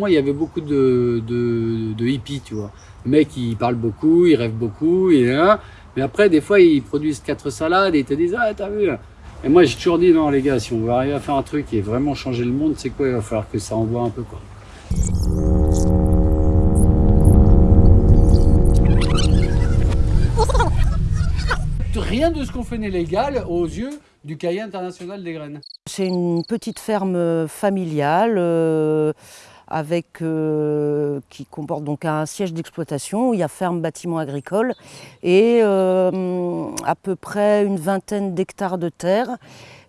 moi, il y avait beaucoup de, de, hippies, tu vois. Le mec, il parle beaucoup, il rêve beaucoup, et, mais après, des fois, ils produisent quatre salades et ils te disent « Ah, t'as vu ?» Et moi, j'ai toujours dit « Non, les gars, si on veut arriver à faire un truc et vraiment changer le monde, c'est quoi Il va falloir que ça envoie un peu, quoi. » Rien de ce qu'on fait n'est légal aux yeux du cahier international des graines. C'est une petite ferme familiale euh, avec, euh, qui comporte donc un siège d'exploitation, il y a ferme bâtiment agricole et euh, à peu près une vingtaine d'hectares de terre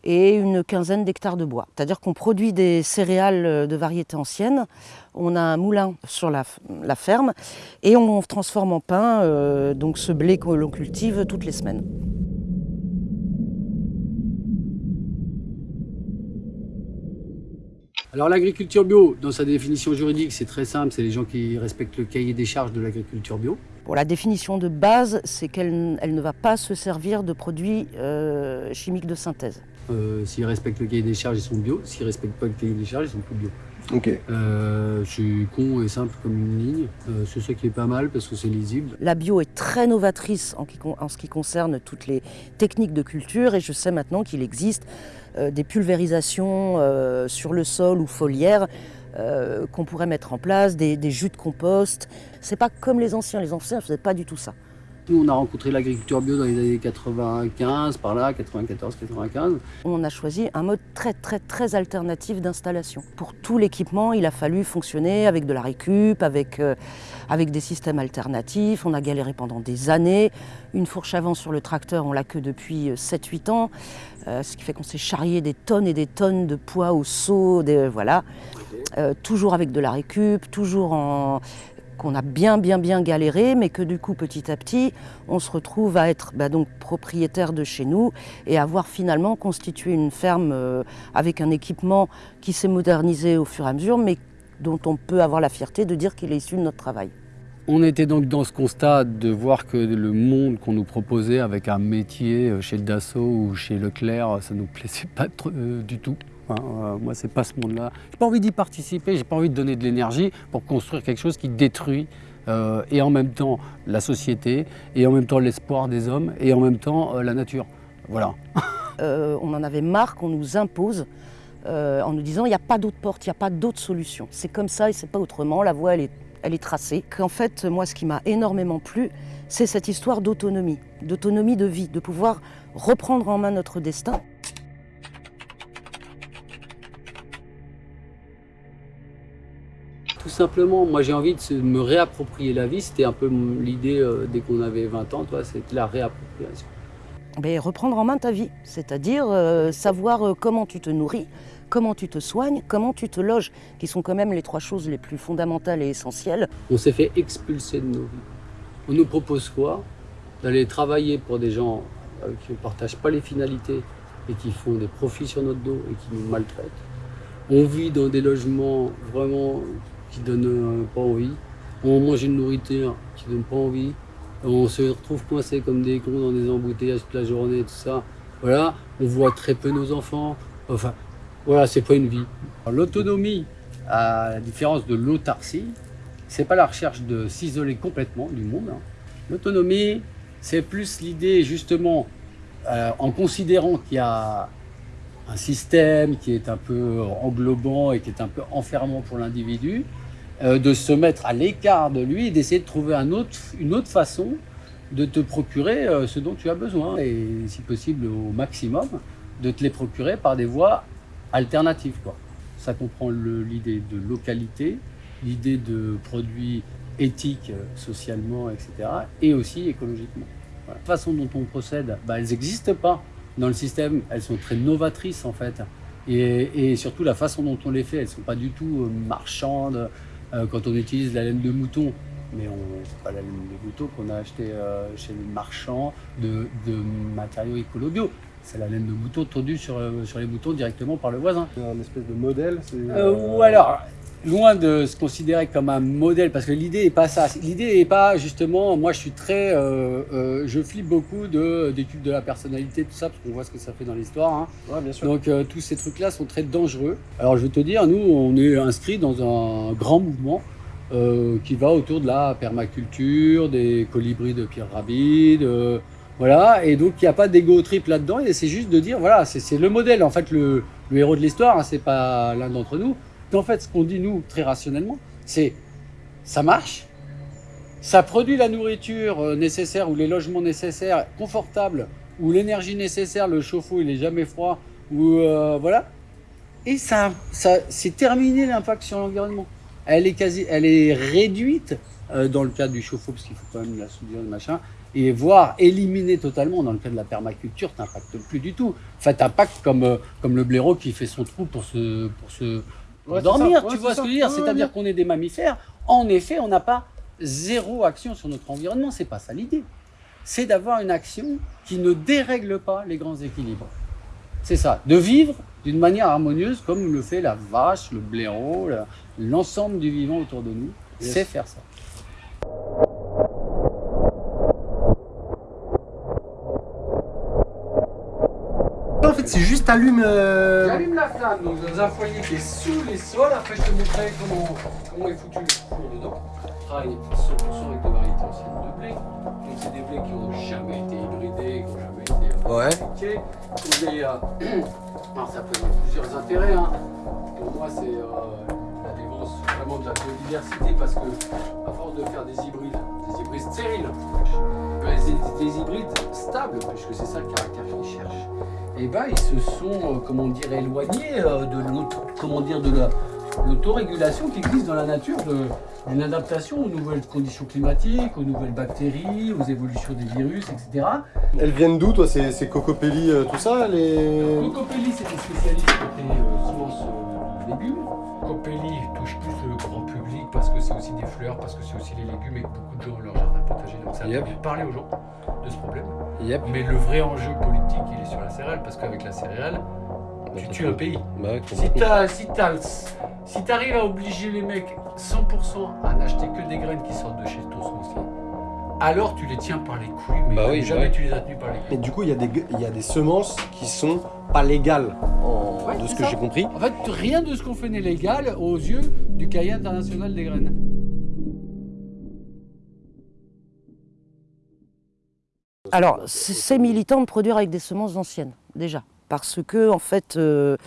et une quinzaine d'hectares de bois. C'est-à-dire qu'on produit des céréales de variété ancienne, on a un moulin sur la, ferme et on transforme en pain donc ce blé que l'on cultive toutes les semaines. Alors l'agriculture bio, dans sa définition juridique, c'est très simple, c'est les gens qui respectent le cahier des charges de l'agriculture bio. Pour la définition de base, c'est qu'elle ne va pas se servir de produits euh, chimiques de synthèse. Euh, s'ils respectent le cahier des charges, ils sont bio. S'ils ne respectent pas le cahier des charges, ils sont plus bio. Ok. Euh, c'est con et simple comme une ligne. Euh, c'est ça qui est pas mal parce que c'est lisible. La bio est très novatrice en, en, ce qui concerne toutes les techniques de culture et je sais maintenant qu'il existe euh, des pulvérisations euh, sur le sol ou foliaires euh, qu'on pourrait mettre en place, des, jus de compost. C'est pas comme les anciens, les anciens ne faisaient pas du tout ça. Nous, on a rencontré l'agriculture bio dans les années 95, par là, 94, 95. On a choisi un mode très, très, très alternatif d'installation. Pour tout l'équipement, il a fallu fonctionner avec de la récup, avec, avec des systèmes alternatifs. On a galéré pendant des années. Une fourche avant sur le tracteur, on l'a que depuis 7-8 ans. Euh, ce qui fait qu'on s'est charrié des tonnes et des tonnes de poids au seau, des, voilà. Euh, toujours avec de la récup, toujours en qu'on a bien bien bien galéré, mais que du coup petit à petit, on se retrouve à être bah, donc propriétaire de chez nous et avoir finalement constitué une ferme euh, avec un équipement qui s'est modernisé au fur et à mesure, mais dont on peut avoir la fierté de dire qu'il est issu de notre travail. On était donc dans ce constat de voir que le monde qu'on nous proposait avec un métier euh, chez le Dassault ou chez Leclerc, ça ne nous plaisait pas euh, du tout. Hein. Euh, moi, c'est pas ce monde-là. J'ai pas envie d'y participer, j'ai pas envie de donner de l'énergie pour construire quelque chose qui détruit et en même temps la société, et en même temps l'espoir des hommes, et en même temps la nature. Voilà. on en avait marre qu'on nous impose en nous disant il n'y a pas d'autre porte, il n'y a pas d'autre solution. C'est comme ça et c'est pas autrement, la voie elle est elle est tracée. Qu'en fait, moi, ce qui m'a énormément plu, c'est cette histoire d'autonomie, d'autonomie de vie, de pouvoir reprendre en main notre destin. Tout simplement, moi j'ai envie de me réapproprier la vie. C'était un peu l'idée euh, dès qu'on avait 20 ans, c'était la réappropriation. Mais reprendre en main ta vie, c'est-à-dire euh, savoir euh, comment tu te nourris, comment tu te soignes, comment tu te loges, qui sont quand même les trois choses les plus fondamentales et essentielles. On s'est fait expulser de nos vies. On nous propose quoi? D'aller travailler pour des gens qui ne partagent pas les finalités et qui font des profits sur notre dos et qui nous maltraitent. On vit dans des logements vraiment qui ne donnent euh, pas envie. On mange une nourriture qui ne donne pas envie. On se retrouve coincés comme des cons dans des embouteillages toute la journée, tout ça. Voilà, on voit très peu nos enfants. Enfin, voilà, c'est pas une vie. L'autonomie, à la différence de l'autarcie, c'est pas la recherche de s'isoler complètement du monde. Hein. L'autonomie, c'est plus l'idée justement, euh, en considérant qu'il y a un système qui est un peu englobant et qui est un peu enfermant pour l'individu, euh, de se mettre à l'écart de lui et d'essayer de trouver une autre façon de te procurer euh, ce dont tu as besoin et si possible au maximum de te les procurer par des voies alternative. Quoi. Ça comprend l'idée de localité, l'idée de produits éthiques euh, socialement, etc. et aussi écologiquement. La façon dont on procède, bah, elles n'existent pas dans le système, elles sont très novatrices en fait. Et, surtout la façon dont on les fait, elles ne sont pas du tout marchandes. Euh, quand on utilise la laine de mouton, mais ce pas la laine de mouton qu'on a acheté chez le marchand de, de matériaux écolo bio c'est la laine de mouton tondue sur, euh, sur les moutons directement par le voisin. C'est un espèce de modèle euh, Ou alors, loin de se considérer comme un modèle, parce que l'idée n'est pas ça. L'idée n'est pas justement, moi je suis très, euh, euh, je flippe beaucoup d'études de, de la personnalité, tout ça, parce qu'on voit ce que ça fait dans l'histoire. Hein. Ouais, bien sûr. Donc euh, tous ces trucs-là sont très dangereux. Alors je vais te dire, nous on est inscrit dans un grand mouvement qui va autour de la permaculture, des colibris de Pierre Rabhi, de, voilà, et donc il n'y a pas d'égo trip là-dedans, et c'est juste de dire, voilà, c'est le modèle, en fait, le, le héros de l'histoire, hein, c'est pas l'un d'entre nous. En fait, ce qu'on dit, nous, très rationnellement, c'est ça marche, ça produit la nourriture euh, nécessaire ou les logements nécessaires, confortables, ou l'énergie nécessaire, le chauffe-eau, il est jamais froid, ou euh, voilà. Et ça, ça c'est terminé l'impact sur l'environnement. Elle est quasi, elle est réduite euh, dans le cas du chauffe-eau, parce qu'il faut quand même la soudure, machin, et voire éliminer totalement dans le cas de la permaculture, t'impacte plus du tout. Enfin, t'impacte comme, euh, comme le blaireau qui fait son trou pour se, pour se Ouais, dormir, tu Ouais, vois ce que je veux dire? C'est-à-dire qu'on est des mammifères. En effet, on n'a pas zéro action sur notre environnement, c'est pas ça l'idée. C'est d'avoir une action qui ne dérègle pas les grands équilibres. C'est ça, de vivre d'une manière harmonieuse comme le fait la vache, le blaireau, la- l'ensemble du vivant autour de nous. Yes. C'est faire ça. En fait, c'est juste allume. euh, J'allume la flamme donc dans un foyer qui est sous les sols. Après, je te montrerai comment, comment est foutu le four dedans. Travaille 100% avec des variétés anciennes de blé. Donc, c'est des blés qui n'ont jamais été hybridés, qui n'ont jamais été Ouais. des, euh, Alors, ça peut avoir plusieurs intérêts. hein. Pour moi, c'est euh, la défense vraiment de la biodiversité parce que, à force de faire des hybrides, des hybrides stériles, mais c'est des hybrides stables, puisque c'est ça le caractère qu'ils cherchent et ben ils se sont, euh, comment dire, éloignés euh, de l'auto, comment dire, de la l'autorégulation qui existe dans la nature, de- d'une adaptation aux nouvelles conditions climatiques, aux nouvelles bactéries, aux évolutions des virus, etc. Elles viennent d'où, toi C'est c'est Cocopelli, euh, tout ça les... Cocopelli, c'est des spécialistes euh, semences légumes. Cocopelli touche plus le grand public parce que c'est aussi des fleurs, parce que c'est aussi les légumes et que beaucoup de gens ont leur jardin potager. Donc ça a Yep. parler aux gens de ce problème. Yep. Mais le vrai enjeu politique, il est sur la céréale, parce qu'avec la céréale, tu tues un pays. Bah, ouais, Si t'as- si t'as- si t'arrives à obliger les mecs 100% à n'acheter que des graines qui sortent de chez ton semencier, alors tu les tiens par les couilles, mais Bah oui, jamais bah tu les as tenus par les Mais couilles. du coup, il y, a des gue- il y a des semences qui sont pas légales, en- Ouais, de ce que j'ai compris. En fait, rien de ce qu'on fait n'est légal aux yeux du cahier international des graines. Alors, c'est militant de produire avec des semences anciennes, déjà. Parce que, en fait, euh,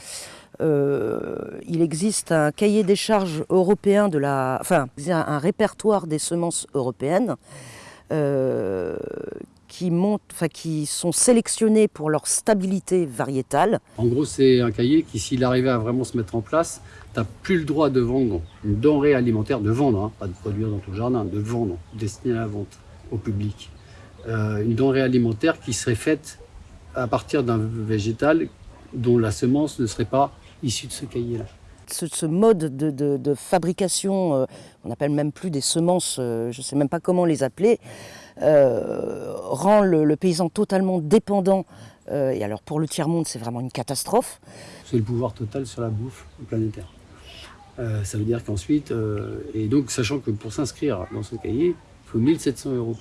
euh, il existe un cahier des charges européen de la. Enfin, un, un répertoire des semences européennes euh, qui, montent, enfin, qui sont sélectionnées pour leur stabilité variétale. En gros, c'est un cahier qui, s'il arrivait à vraiment se mettre en place, t'as plus le droit de vendre une denrée alimentaire, de vendre, hein, pas de produire dans ton jardin, de vendre, destinée à la vente au public. Euh, une denrée alimentaire qui serait faite à partir d'un végétal dont la semence ne serait pas issue de ce cahier-là. Ce, ce mode de, de- de fabrication, euh, on n'appelle même plus des semences, euh, je ne sais même pas comment les appeler, euh, rend le, paysan totalement dépendant. euh, et alors pour le tiers-monde, c'est vraiment une catastrophe. C'est le pouvoir total sur la bouffe planétaire. Euh, ça veut dire qu'ensuite, et donc sachant que pour s'inscrire dans ce cahier, il faut 1700 euros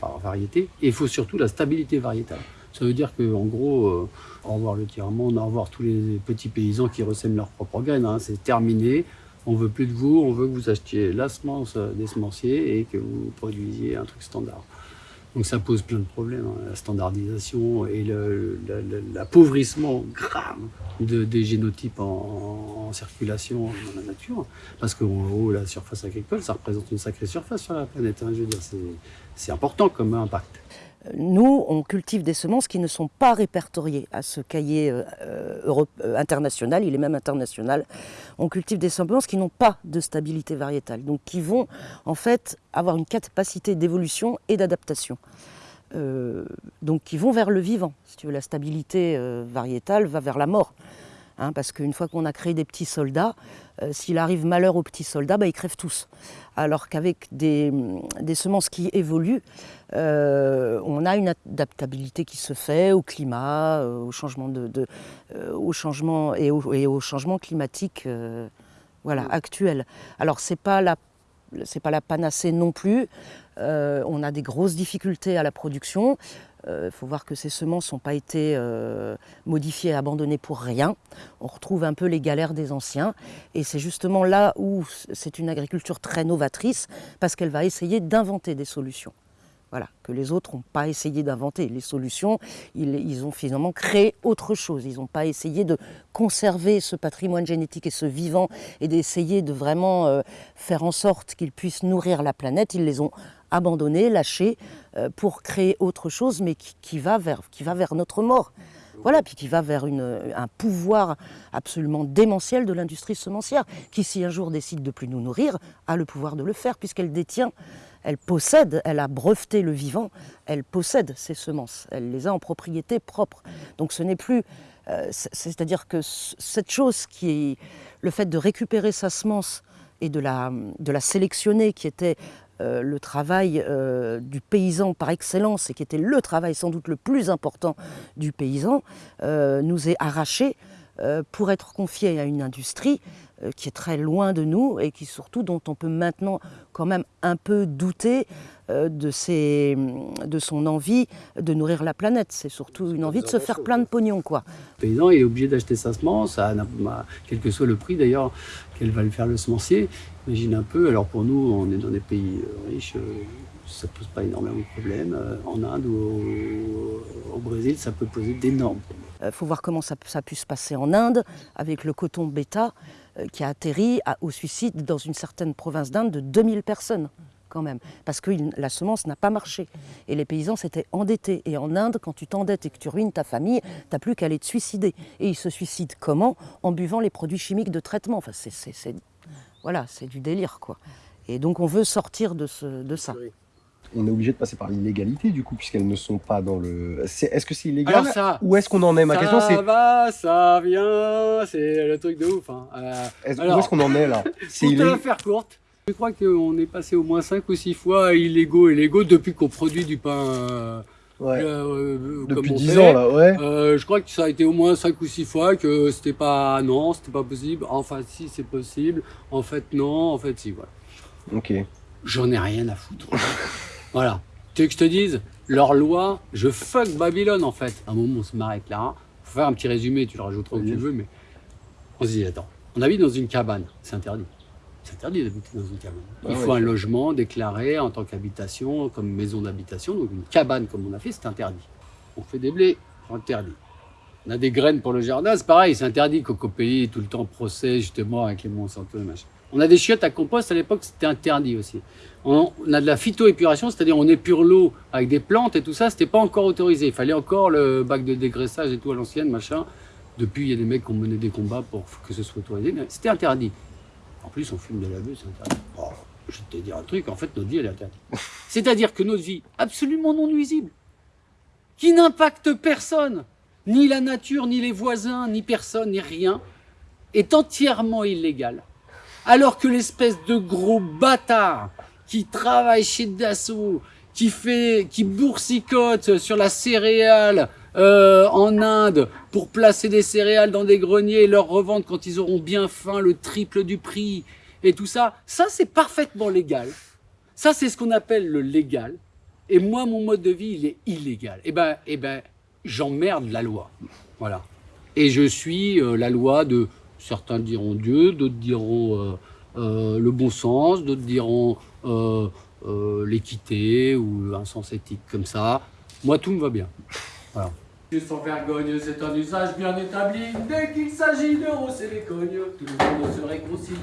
par, variété, et il faut surtout la stabilité variétale. Ça veut dire qu'en gros, au revoir le tiers-monde, au revoir tous les petits paysans qui ressèment leurs propres graines, hein, c'est terminé. On veut plus de vous, on veut que vous achetiez la semence euh, des semenciers et que vous produisiez un truc standard. Donc ça pose plein de problèmes, hein, la standardisation et l'appauvrissement grave de, des génotypes en, circulation dans la nature. Parce qu'en gros, la surface agricole, ça représente une sacrée surface sur la planète. hein, je veux dire, c'est important comme impact. Nous, on cultive des semences qui ne sont pas répertoriées à ce cahier euh, euh, euh, international, il est même international. On cultive des semences qui n'ont pas de stabilité variétale, donc qui vont en fait avoir une capacité d'évolution et d'adaptation. Donc qui vont vers le vivant. Si tu veux, la stabilité variétale va vers la mort. Hein, parce qu'une fois qu'on a créé des petits soldats, euh, s'il arrive malheur aux petits soldats, bah, ils crèvent tous. Alors qu'avec des, des semences qui évoluent, euh, on a une adaptabilité qui se fait au climat, euh, au changement de, de- au changement et au, et au changement climatique. voilà, actuelle. Alors c'est pas la c'est pas la panacée non plus. Euh, on a des grosses difficultés à la production. Il euh, faut voir que ces semences n'ont pas été euh, modifiées et abandonnées pour rien. On retrouve un peu les galères des anciens. Et c'est justement là où c'est une agriculture très novatrice, parce qu'elle va essayer d'inventer des solutions. Voilà, que les autres n'ont pas essayé d'inventer les solutions, ils, ont finalement créé autre chose. Ils n'ont pas essayé de conserver ce patrimoine génétique et ce vivant et d'essayer de vraiment euh, faire en sorte qu'ils puissent nourrir la planète. Ils les ont abandonnés, lâchés euh, pour créer autre chose, mais qui, va vers, qui va vers notre mort. Voilà, puis qui va vers un pouvoir absolument démentiel de l'industrie semencière, qui si un jour décide de plus nous nourrir, a le pouvoir de le faire, puisqu'elle détient elle possède, elle a breveté le vivant, elle possède ses semences, elle les a en propriété propre. Donc ce n'est plus, euh, c'est-à-dire que cette chose qui est le fait de récupérer sa semence et de la, sélectionner, qui était euh, le travail euh, du paysan par excellence et qui était le travail sans doute le plus important du paysan, nous est arraché pour être confié à une industrie qui est très loin de nous et qui surtout dont on peut maintenant quand même un peu douter euh, de, ses, de son envie de nourrir la planète. C'est surtout une envie de se faire plein de pognon. Quoi. Le paysan est obligé d'acheter sa semence, quel que soit le prix d'ailleurs qu'elle va lui faire le semencier. Imagine un peu, alors pour nous, on est dans des pays euh, riches, ça ne pose pas énormément de problèmes. En Inde ou au, Brésil, ça peut poser d'énormes problèmes. Il faut voir comment ça, ça a pu se passer en Inde avec le coton bêta. Euh, qui a atterri au suicide dans une certaine province d'Inde de 2000 personnes quand même, parce que la semence n'a pas marché. Et les paysans s'étaient endettés. Et en Inde, quand tu t'endettes et que tu ruines ta famille, tu n'as plus qu'à aller te suicider. Et ils se suicident comment? En buvant les produits chimiques de traitement. Enfin, c'est, voilà, c'est du délire, quoi. Et donc on veut sortir de ça on est obligé de passer par l'illégalité du coup puisqu'elles ne sont pas dans le. Est-ce que c'est illégal ça, Où est-ce qu'on en est? Ma question c'est. Ça va, ça vient, c'est le truc de ouf. Hein. Euh, où est-ce qu'on en est là? Pour te la faire courte, je crois qu'on est passé au moins 5 ou 6 fois illégaux et légaux depuis qu'on produit du pain. Euh, ouais. Euh, depuis 10 ans là, ouais. je crois que ça a été au moins 5 ou 6 fois que c'était pas non, c'était pas possible. Enfin si c'est possible. En fait non, en fait si voilà. Ok. J'en ai rien à foutre. Voilà. Tu veux que je te dise Leur loi, je fuck Babylone en fait. À un moment, on se marre avec Lara. Faut faire un petit résumé, tu le rajouteras où tu veux, mais on se dit attends, on habite dans une cabane, c'est interdit. C'est interdit d'habiter dans une cabane. Il ah faut un logement déclaré en tant qu'habitation, comme maison d'habitation. Donc une cabane, comme on a fait, c'est interdit. On fait des blés, interdit. On a des graines pour le jardin, c'est pareil, c'est interdit. Coco Pays, tout le temps procès justement avec les Monsanto et machin. On a des chiottes à compost, à l'époque c'était interdit aussi. On a de la phytoépuration, c'est-à-dire on épure l'eau avec des plantes et tout ça, c'était pas encore autorisé. Il fallait encore le bac de dégraissage et tout à l'ancienne, machin. Depuis, il y a des mecs qui ont mené des combats pour que ce soit autorisé, mais c'était interdit. En plus, on fume de la c'est interdit. Oh, je vais te dire un truc, en fait, notre vie, elle est interdite. C'est-à-dire que notre vie, absolument non nuisible, qui n'impacte personne, ni la nature, ni les voisins, ni personne, ni rien, est entièrement illégale alors que l'espèce de gros bâtard qui travaille chez Dassault, qui fait, qui boursicote sur la céréale euh, en Inde pour placer des céréales dans des greniers et leur revendre quand ils auront bien faim le triple du prix et tout ça, ça c'est parfaitement légal. Ça c'est ce qu'on appelle le légal. Et moi mon mode de vie il est illégal. Et eh ben, et eh ben j'emmerde la loi. Voilà. Et je suis euh, la loi de Certains diront Dieu, d'autres diront euh, euh, le bon sens, d'autres diront euh, l'équité ou un sens éthique comme ça. Moi, tout me va bien. Voilà. Sans vergogne, c'est un usage bien établi. Dès qu'il s'agit de rosser les cognes, tout le monde se réconcilie.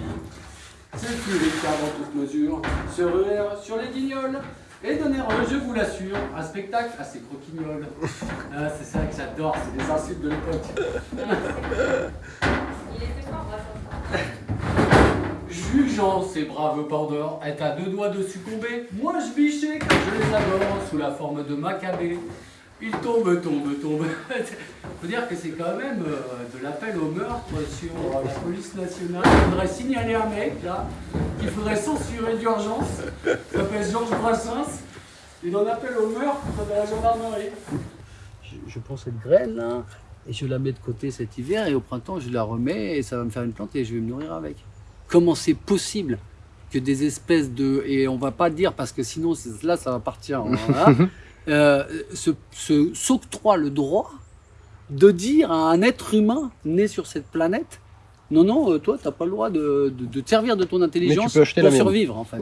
C'est plus les dans toute mesure, se ruer sur les guignols et donner, je vous l'assure, un spectacle assez croquignoles. Ah, c'est ça que j'adore, c'est des insultes de l'époque. Jugeant ces braves bordeurs est à deux doigts de succomber, moi je bichais car je les adore sous la forme de macabé. Ils tombent, tombent, tombent. faut dire que c'est quand même euh, de l'appel au meurtre sur euh, la police nationale. Il faudrait signaler un mec là, qu'il faudrait censurer d'urgence. Il s'appelle Georges Brassens. Il en appelle au meurtre de la gendarmerie. Je, je prends cette graine là, et je la mets de côté cet hiver, et au printemps je la remets, et ça va me faire une plante, et je vais me nourrir avec. comment c'est possible que des espèces de... Et on va pas dire, parce que sinon, là, ça va partir. euh, s'octroie le droit de dire à un être humain né sur cette planète non, non, euh, toi, tu n'as pas le droit de, de, te servir de ton intelligence pour survivre, en fait.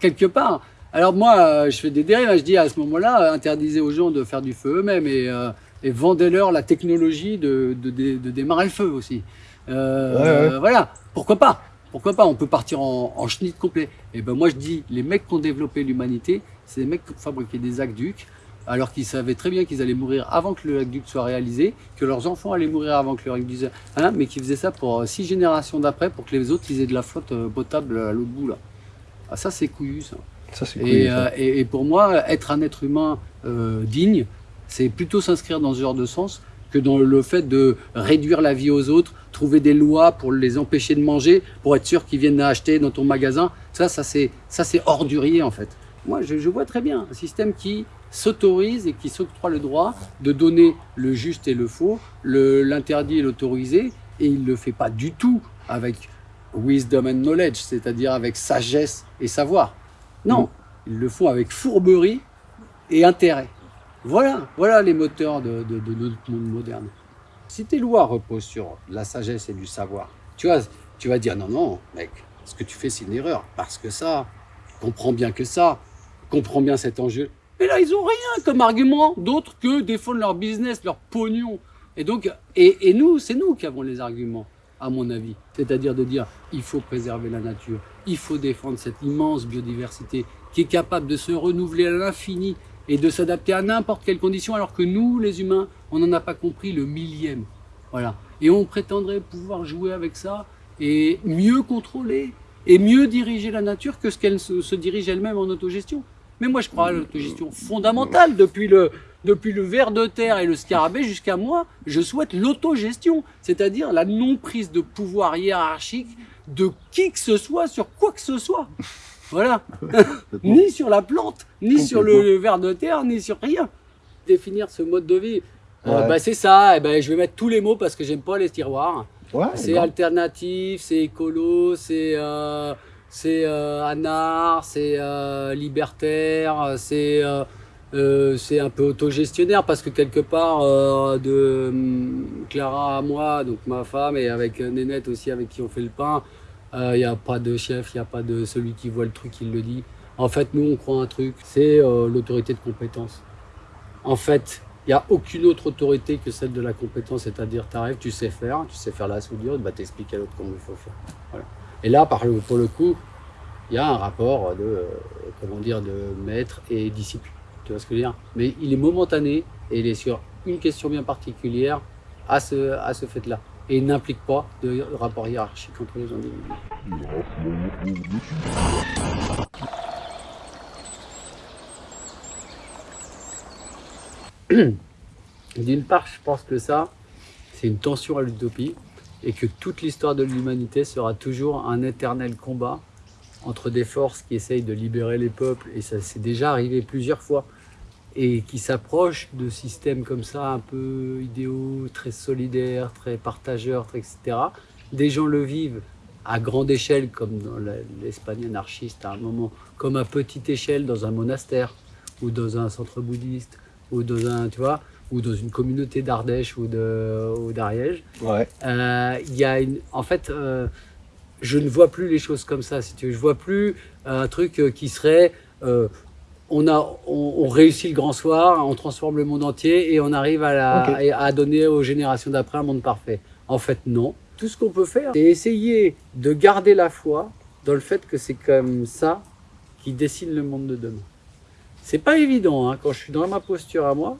Quelque part. Alors moi, euh, je fais des dérives, je dis à ce moment-là, interdisez aux gens de faire du feu eux-mêmes et, euh, et vendez-leur la technologie de, de, démarrer le feu aussi. Voilà, pourquoi pas? Pourquoi pas? On peut partir en, en chenille complet. Et ben moi je dis, les mecs qui ont développé l'humanité, c'est des mecs qui ont fabriqué des aqueducs, alors qu'ils savaient très bien qu'ils allaient mourir avant que le aqueduc soit réalisé, que leurs enfants allaient mourir avant que le aqueduc soit hein, mais qu'ils faisaient ça pour euh, six générations d'après, pour que les autres ils aient de la flotte euh, potable à l'autre bout là. Ah ça c'est couillu ça. ça, couillu, euh, et, et, pour moi, être un être humain digne, c'est plutôt s'inscrire dans ce genre de sens que dans le fait de réduire la vie aux autres, trouver des lois pour les empêcher de manger, pour être sûr qu'ils viennent acheter dans ton magasin. Ça, ça c'est ordurier en fait. Moi, je, je vois très bien un système qui s'autorise et qui s'octroie le droit de donner le juste et le faux, l'interdit et l'autorisé, et il ne le fait pas du tout avec wisdom and knowledge, c'est-à-dire avec sagesse et savoir. Non, ils le font avec fourberie et intérêt. Voilà, voilà les moteurs de, notre monde moderne. Si tes lois reposent sur la sagesse et du savoir, tu vas, tu vas dire non, non, mec, ce que tu fais c'est une erreur, parce que ça, comprends bien que ça, comprends bien cet enjeu. Mais là, ils ont rien comme argument d'autre que défendre leur business, leur pognon. Et donc, et, nous, c'est nous qui avons les arguments, à mon avis. C'est-à-dire de dire, il faut préserver la nature, il faut défendre cette immense biodiversité qui est capable de se renouveler à l'infini et de s'adapter à n'importe quelle condition, alors que nous, les humains, on n'en a pas compris le millième. Voilà. Et on prétendrait pouvoir jouer avec ça et mieux contrôler et mieux diriger la nature que ce qu'elle se dirige elle-même en autogestion. Mais moi, je crois à l'autogestion fondamentale. Depuis le, depuis le ver de terre et le scarabée jusqu'à moi, je souhaite l'autogestion, c'est-à-dire la non-prise de pouvoir hiérarchique de qui que ce soit sur quoi que ce soit. Voilà. ni sur la plante, ni sur le ver de terre, ni sur rien. Définir ce mode de vie, euh, bah, c'est ça. Et eh ben, je vais mettre tous les mots parce que j'aime pas les tiroirs. c'est alternatif, c'est écolo, c'est... Euh, c'est euh, anard, c'est euh, libertaire, c'est euh, euh, c'est un peu autogestionnaire parce que quelque part de hum, Clara à moi, donc ma femme, et avec Nénette aussi avec qui on fait le pain, il n'y a pas de chef, il n'y a pas de celui qui voit le truc, il le dit. En fait, nous, on croit un truc, c'est l'autorité de compétence. En fait, il n'y a aucune autre autorité que celle de la compétence, c'est-à-dire tu arrives, tu sais faire, tu sais faire la soudure, bah, t'expliques à l'autre comment il faut faire. Et là, pour le coup, il y a un rapport de, euh, comment dire, de maître et disciple. Tu vois ce que je veux dire? Mais il est momentané et il est sur une question bien particulière à ce, à ce fait-là. Et n'implique pas de rapport hiérarchique entre les individus. D'une part, je pense que ça, c'est une tension à l'utopie et que toute l'histoire de l'humanité sera toujours un éternel combat entre des forces qui essayent de libérer les peuples, et ça s'est déjà arrivé plusieurs fois, et qui s'approchent de systèmes comme ça, un peu idéaux, très solidaires, très partageurs, etc. Des gens le vivent à grande échelle, comme dans l'Espagne anarchiste à un moment, comme à petite échelle dans un monastère, ou dans un centre bouddhiste, ou dans un, tu vois, ou dans une communauté d'Ardèche ou d'Ariège. Ouais. Euh, il y a une, en fait, euh, je ne vois plus les choses comme ça, si tu veux. Je vois plus euh, un truc qui serait, on a, on, réussit le grand soir, on transforme le monde entier et on arrive à, la, à donner aux générations d'après un monde parfait. En fait, non. Tout ce qu'on peut faire, c'est essayer de garder la foi dans le fait que c'est comme ça qui dessine le monde de demain. C'est pas évident, hein, quand je suis dans ma posture à moi,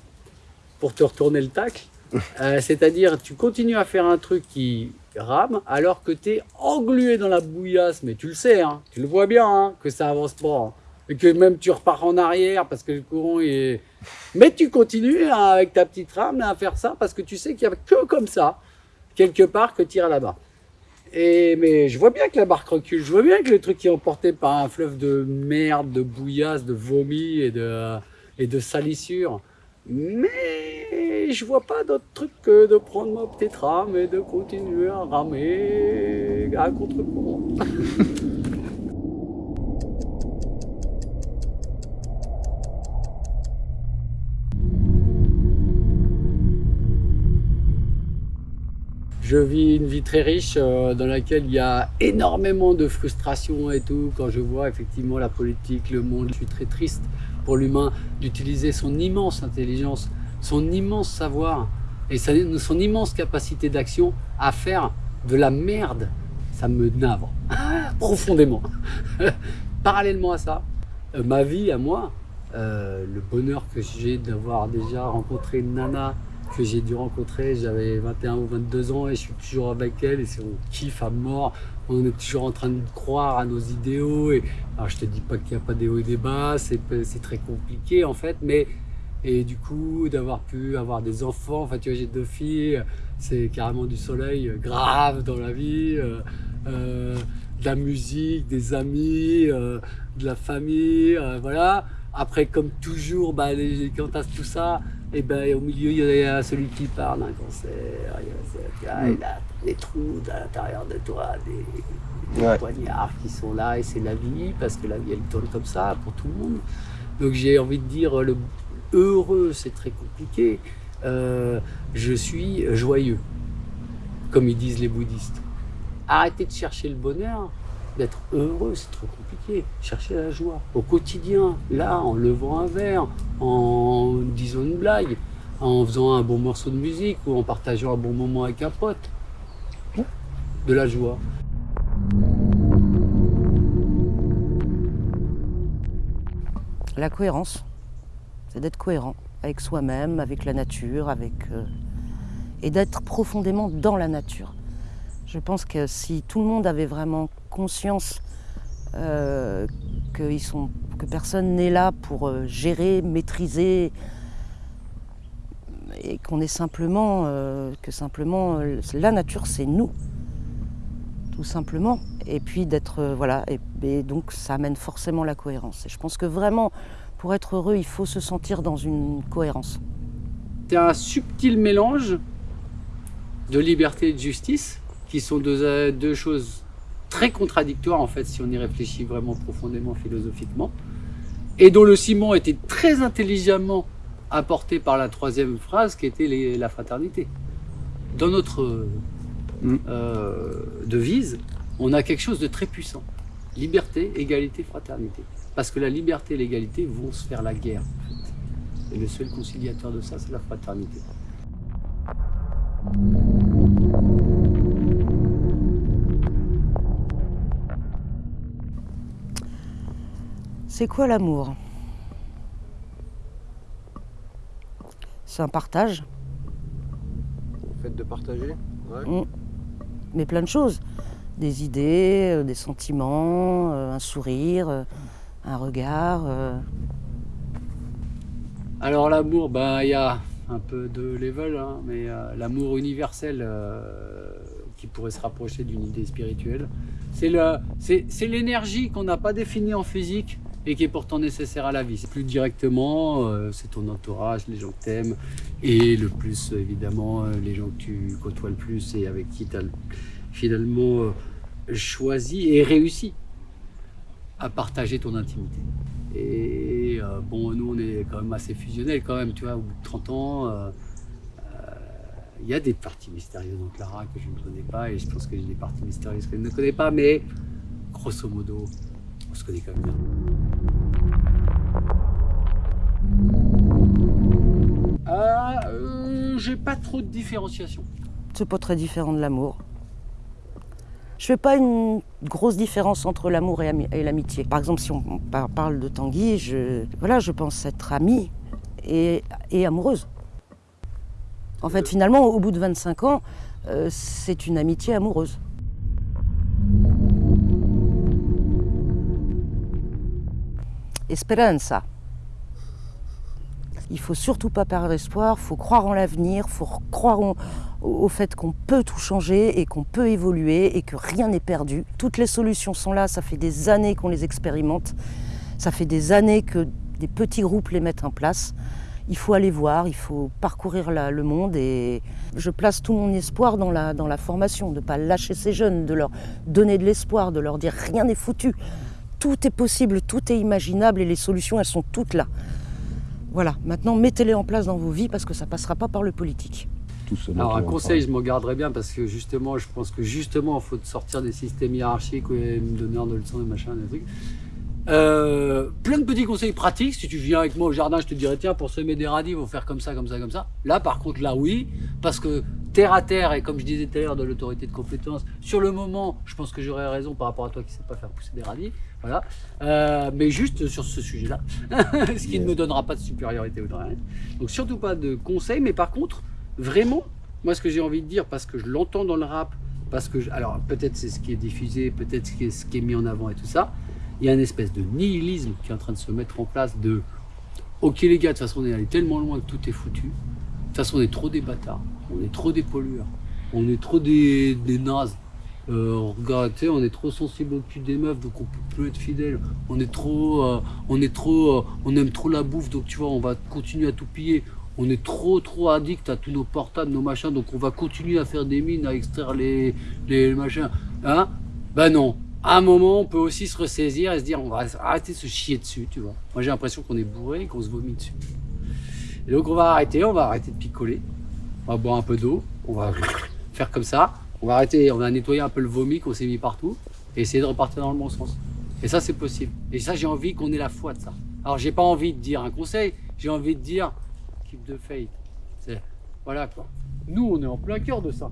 pour te retourner le tacle. Euh, c'est-à-dire, tu continues à faire un truc qui rame alors que tu es englué dans la bouillasse. Mais tu le sais, hein, tu le vois bien hein, que ça avance pas. Hein. et que même tu repars en arrière parce que le courant est... Mais tu continues avec ta petite rame à faire ça parce que tu sais qu'il n'y a que comme ça, quelque part, que tu iras là-bas. Et, mais je vois bien que la barque recule, je vois bien que le truc est emporté par un fleuve de merde, de bouillasse, de vomi et de, et de salissure. Mais je vois pas d'autre truc que de prendre ma petite rame et de continuer à ramer à contre-courant. Je vis une vie très riche euh, dans laquelle il y a énormément de frustration et tout. Quand je vois effectivement la politique, le monde, je suis très triste pour l'humain d'utiliser son immense intelligence, son immense savoir et son immense capacité d'action à faire de la merde. Ça me navre profondément. Parallèlement à ça, euh, ma vie à moi, euh, le bonheur que j'ai d'avoir déjà rencontré Nana que j'ai dû rencontrer. J'avais 21 ou 22 ans et je suis toujours avec elle et on kiffe à mort. On est toujours en train de croire à nos idéaux. Et, alors je te dis pas qu'il n'y a pas des hauts et des bas, c'est très compliqué en fait, mais et du coup d'avoir pu avoir des enfants, enfin tu vois j'ai deux filles, c'est carrément du soleil grave dans la vie, euh, euh, de la musique, des amis, euh, de la famille, voilà. Après comme toujours, bah, les, quand tu as tout ça, et ben au milieu, il y a celui qui parle d'un cancer, il y a, mm. des trous à l'intérieur de toi, des, poignards qui sont là, et c'est la vie, parce que la vie, elle tourne comme ça pour tout le monde. Donc j'ai envie de dire, le heureux, c'est très compliqué. Euh, je suis joyeux, comme ils disent les bouddhistes. Arrêtez de chercher le bonheur, d'être heureux, c'est trop compliqué. Chercher la joie au quotidien, là, en levant un verre, en disant une blague, en faisant un bon morceau de musique ou en partageant un bon moment avec un pote. De la joie. La cohérence, c'est d'être cohérent avec soi-même, avec la nature, avec euh, et d'être profondément dans la nature. Je pense que si tout le monde avait vraiment conscience euh, que, personne n'est là pour euh, gérer, maîtriser, et qu'on est simplement, euh, que simplement, la nature c'est nous, tout simplement. Et puis d'être, voilà, et, donc ça amène forcément la cohérence. Et je pense que vraiment, pour être heureux, il faut se sentir dans une cohérence. C'est un subtil mélange de liberté et de justice qui sont deux, deux choses très contradictoires en fait si on y réfléchit vraiment profondément philosophiquement et dont le ciment était très intelligemment apporté par la troisième phrase qui était la fraternité. Dans notre mm. euh, devise, on a quelque chose de très puissant. Liberté, égalité, fraternité. Parce que la liberté et l'égalité vont se faire la guerre. Et le seul conciliateur de ça, c'est la fraternité. C'est quoi l'amour? C'est un partage. Le fait de partager mm. Mais plein de choses. Des idées, euh, des sentiments, euh, un sourire, euh, un regard. Alors l'amour, ben, il y a un peu de level, hein, mais l'amour universel qui pourrait se rapprocher d'une idée spirituelle. C'est l'énergie qu'on n'a pas définie en physique, et qui est pourtant nécessaire à la vie. Plus directement, euh, c'est ton entourage, les gens que t'aimes, et le plus évidemment euh, les gens que tu côtoies le plus et avec qui tu as finalement euh, choisi et réussi à partager ton intimité. Et bon, nous on est quand même assez fusionnels quand même, tu vois, au bout de 30 ans, il y a des parties mystérieuses dans Clara que je ne connais pas et je pense que j'ai des parties mystérieuses que je ne connais pas, mais grosso modo, se connaît quand même bien. Ah, euh, j'ai pas trop de différenciation. C'est pas très différent de l'amour. Je fais pas une grosse différence entre l'amour et, l'amitié. Par exemple, si on parle de Tanguy, je, voilà, je pense être amie et, amoureuse. En fait, finalement, au bout de 25 ans, euh, c'est une amitié amoureuse. Esperanza. Il faut surtout pas perdre espoir, il faut croire en l'avenir, il faut croire au fait qu'on peut tout changer et qu'on peut évoluer et que rien n'est perdu. Toutes les solutions sont là, ça fait des années qu'on les expérimente, ça fait des années que des petits groupes les mettent en place. il faut aller voir, il faut parcourir le monde et je place tout mon espoir dans la, dans la formation, de ne pas lâcher ces jeunes, de leur donner de l'espoir, de leur dire rien n'est foutu. Tout est possible, tout est imaginable et les solutions, elles sont toutes là. Voilà, maintenant mettez-les en place dans vos vies parce que ça ne passera pas par le politique. Alors un conseil, je m'en garderai bien parce que justement, je pense que justement, il faut sortir des systèmes hiérarchiques et me donner de leçons et machin, des trucs. Euh, plein de petits conseils pratiques. Si tu viens avec moi au jardin, je te dirais tiens, pour semer des radis, il faut faire comme ça, comme ça, comme ça. Là, par contre, là, oui, parce que terre à terre, et comme je disais tout à l'heure de l'autorité de compétence, sur le moment, je pense que j'aurais raison par rapport à toi qui ne sais pas faire pousser des radis. Voilà. Euh, mais juste sur ce sujet-là, ce qui ne me donnera pas de supériorité ou de rien. Donc, surtout pas de conseils, mais par contre, vraiment, moi, ce que j'ai envie de dire, parce que je l'entends dans le rap, parce que, alors peut-être c'est ce qui est diffusé, peut-être ce qui est mis en avant et tout ça, il y a une espèce de nihilisme qui est en train de se mettre en place de ok les gars, de toute façon on est allé tellement loin que tout est foutu. De toute façon on est trop des bâtards, on est trop des pollueurs, on est trop des, des nazes. Euh, on est trop sensible au cul des meufs, donc on peut plus être fidèle. On est trop, euh, on est trop, euh, on aime trop la bouffe, donc tu vois, on va continuer à tout piller. On est trop, trop addict à tous nos portables, nos machins, donc on va continuer à faire des mines, à extraire les, les machins. Hein? Ben non, à un moment, on peut aussi se ressaisir et se dire on va arrêter de se chier dessus, tu vois. Moi, j'ai l'impression qu'on est bourré et qu'on se vomit dessus. Et donc, on va arrêter, on va arrêter de picoler, on va boire un peu d'eau, on va faire comme ça, on va arrêter, on va nettoyer un peu le vomi qu'on s'est mis partout et essayer de repartir dans le bon sens. Et ça, c'est possible. Et ça, j'ai envie qu'on ait la foi de ça. Alors, j'ai pas envie de dire un conseil, j'ai envie de dire keep the faith. Voilà quoi. Nous, on est en plein cœur de ça.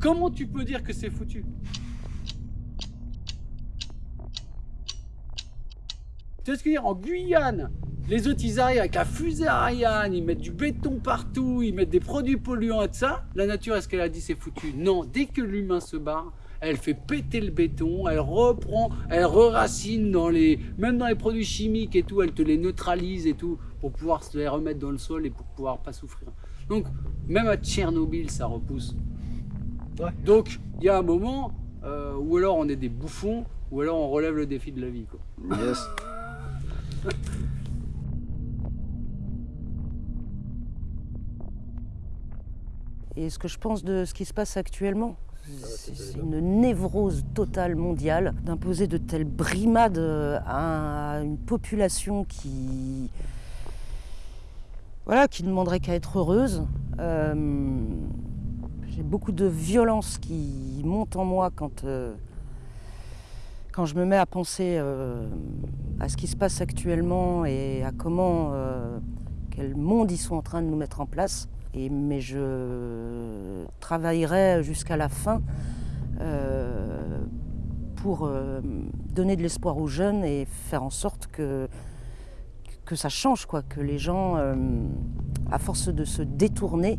Comment tu peux dire que c'est foutu? Tu vois ce que je veux dire? En Guyane, les autres, ils arrivent avec la fusée Ariane, ils mettent du béton partout, ils mettent des produits polluants et tout ça. La nature, est-ce qu'elle a dit c'est foutu? Non, dès que l'humain se barre, elle fait péter le béton, elle reprend, elle re-racine dans les, même dans les produits chimiques et tout, elle te les neutralise et tout, pour pouvoir se les remettre dans le sol et pour pouvoir pas souffrir. Donc, même à Tchernobyl, ça repousse. Donc, il y a un moment euh, où alors on est des bouffons, ou alors on relève le défi de la vie. Quoi. Yes. Et ce que je pense de ce qui se passe actuellement, c'est une névrose totale mondiale d'imposer de telles brimades à une population qui, voilà, qui ne demanderait qu'à être heureuse. Euh, j'ai beaucoup de violence qui monte en moi quand, euh, quand je me mets à penser euh, à ce qui se passe actuellement et à comment, euh, quel monde ils sont en train de nous mettre en place. Mais je travaillerai jusqu'à la fin euh, pour donner de l'espoir aux jeunes et faire en sorte que, que ça change, quoi, que les gens, à force de se détourner,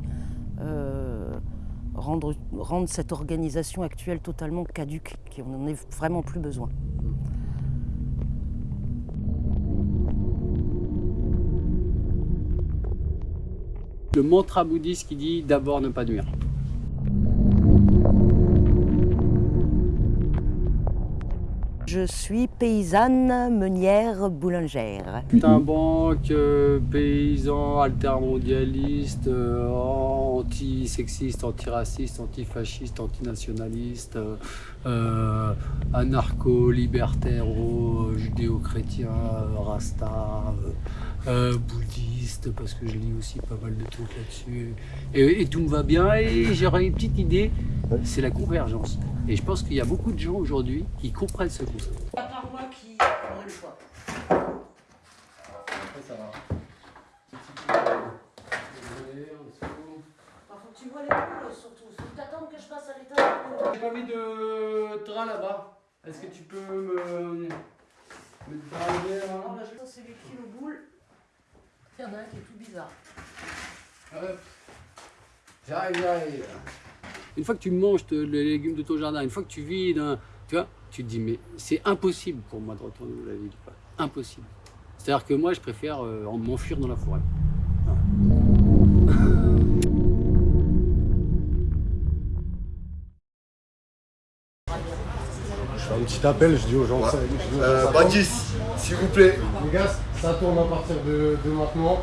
rendre, cette organisation actuelle totalement caduque, qui n'en ait vraiment plus besoin. Le mantra bouddhiste qui dit d'abord ne pas nuire. Je suis paysanne, meunière, boulangère. Un banque, euh, paysan, altermondialiste, euh, anti-sexiste, anti-raciste, anti-fasciste, anti-nationaliste, euh, anarcho-libertaire, judéo-chrétien, rasta, bouddhiste, parce que je lis aussi pas mal de trucs là-dessus. Et, et, tout me va bien, et j'aurais une petite idée, c'est la convergence. Et je pense qu'il y a beaucoup de gens aujourd'hui qui comprennent ce concept. À part moi qui aurait le choix. Après ça va. Faut que tu vois les poules surtout. Faut que t'attendes que je passe à l'état. J'ai pas mis de train là-bas. Est-ce que tu peux me... me driver là? Non, là, c'est les kilos boules. Il y en a un qui est tout bizarre. Hop. J'arrive, j'arrive une fois que tu manges les légumes de ton jardin, une fois que tu vis dans, tu vois, tu te dis mais c'est impossible pour moi de retourner dans la ville, impossible. C'est-à-dire que moi je préfère euh, m'enfuir dans la forêt. Je fais un petit appel, je dis aux gens. Ouais. Euh, Baptiste, s'il vous plaît. Les gars, ça tourne à partir de maintenant.